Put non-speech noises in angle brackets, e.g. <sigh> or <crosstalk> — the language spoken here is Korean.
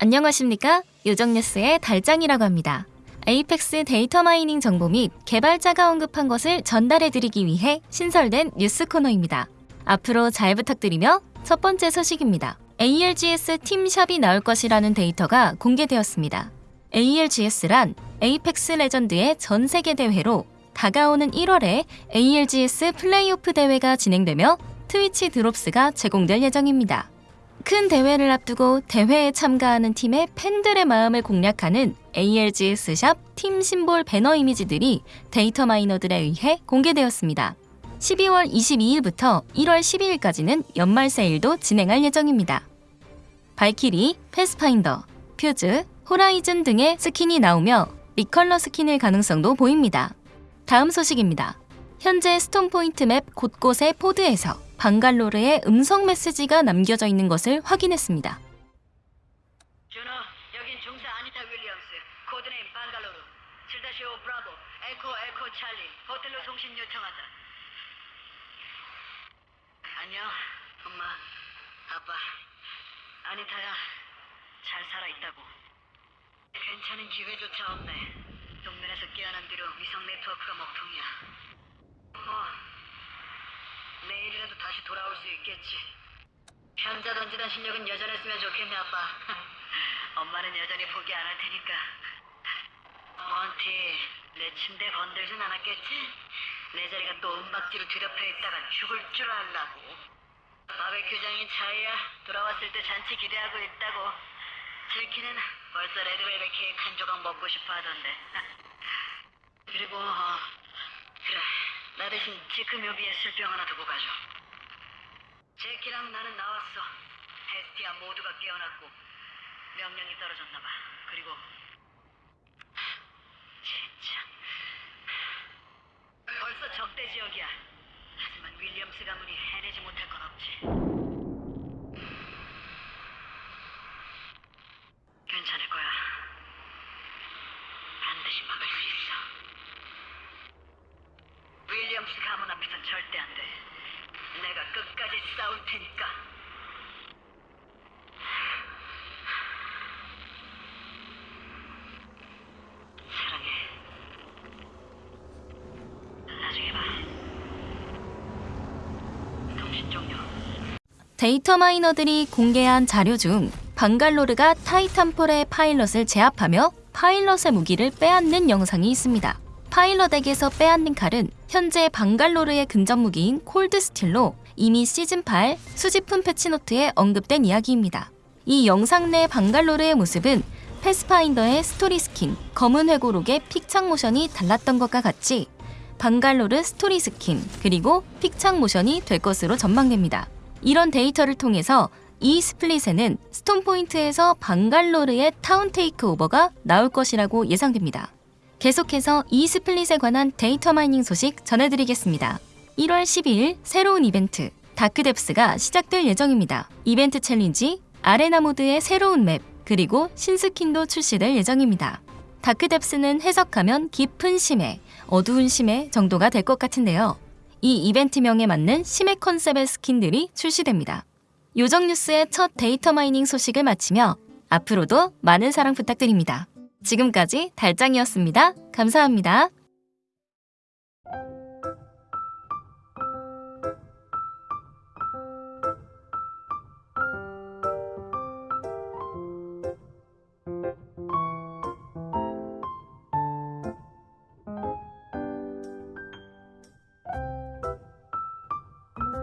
안녕하십니까? 요정뉴스의 달짱이라고 합니다. Apex 데이터 마이닝 정보 및 개발자가 언급한 것을 전달해드리기 위해 신설된 뉴스 코너입니다. 앞으로 잘 부탁드리며 첫 번째 소식입니다. ALGS 팀샵이 나올 것이라는 데이터가 공개되었습니다. ALGS란 에이펙스 레전드의 전 세계 대회로 다가오는 1월에 ALGS 플레이오프 대회가 진행되며 Twitch Drops가 제공될 예정입니다. 큰 대회를 앞두고 대회에 참가하는 팀의 팬들의 마음을 공략하는 ALGS 샵 팀 심볼 배너 이미지들이 data miner들에 의해 공개되었습니다. 12월 22일부터 1월 12일까지는 연말 세일도 진행할 예정입니다. 발키리, 패스파인더, 퓨즈, 호라이즌 등의 skin이 나오며 recolor skin일 가능성도 보입니다. 다음 소식입니다. 현재 스톰포인트 맵 곳곳의 pod에서 방갈로르의 음성 메시지가 남겨져 있는 것을 확인했습니다. 준호, 여긴 중사 아니타 윌리엄스, 코드네임 방갈로르, 7-5 브라보, 에코 에코 찰리, 호텔로 송신 요청한다. 안녕, 엄마, 아빠, 아니타야, 잘 살아있다고. 괜찮은 기회조차 없네. 동면에서 깨어난 뒤로 위성 네트워크가 먹통이야. 뭐, 내일이라도 다시 돌아올 수 있겠지. 현자 던지던 실력은 여전했으면 좋겠네 아빠. <laughs> 엄마는 여전히 포기 안 할 테니까. 몬티 내 침대 건들진 않았겠지? 내 자리가 또 은박지로 뒤덮여 있다가 죽을 줄 알라고. 바베큐장인 차이야 돌아왔을 때 잔치 기대하고 있다고. 젤키는 벌써 레드벨벳 케이크 한 조각 먹고 싶어 하던데. <laughs> 그리고 어, 나 대신 지크 묘비에 술병 하나 두고 가줘 제키랑 나는 나왔어. 헤스티아 모두가 깨어났고 명령이 떨어졌나 봐. 그리고 진짜 벌써 적대 지역이야. 하지만 윌리엄스 가문이 해내지 못할 건 없지. 괜찮을 거야. 반드시 막을 수 있어. 윌리엄스 가문 앞에선 절대 안 돼. 내가 싸울 테니까. 데이터 마이너들이 공개한 자료 중 방갈로르가 타이탄폴의 파일럿을 제압하며 파일럿의 무기를 빼앗는 영상이 있습니다. 파일럿에게서 빼앗는 칼은 현재 방갈로르의 근접 무기인 Cold Steel로 이미 시즌8 수집품 patch note에 언급된 이야기입니다. 이 영상 내 방갈로르의 모습은 패스파인더의 스토리 스킨, 검은 회고록의 픽창 모션이 달랐던 것과 같이 방갈로르 스토리 스킨, 그리고 픽창 모션이 될 것으로 전망됩니다. 이런 데이터를 통해서 이 split에는 스톰 포인트에서 방갈로르의 Town Takeover가 나올 것이라고 예상됩니다. 계속해서 이 split에 관한 데이터 마이닝 소식 전해드리겠습니다. 1월 12일 새로운 이벤트 Dark Depths가 시작될 예정입니다. 이벤트 challenge, arena 모드의 새로운 맵, 그리고 신skin도 출시될 예정입니다. Dark Depths는 해석하면 깊은 심해, 어두운 심해 정도가 될 것 같은데요. 이 이벤트명에 맞는 심해 컨셉의 skin들이 출시됩니다. 요정 뉴스의 첫 데이터 마이닝 소식을 마치며 앞으로도 많은 사랑 부탁드립니다. 지금까지 달짱이었습니다. 감사합니다.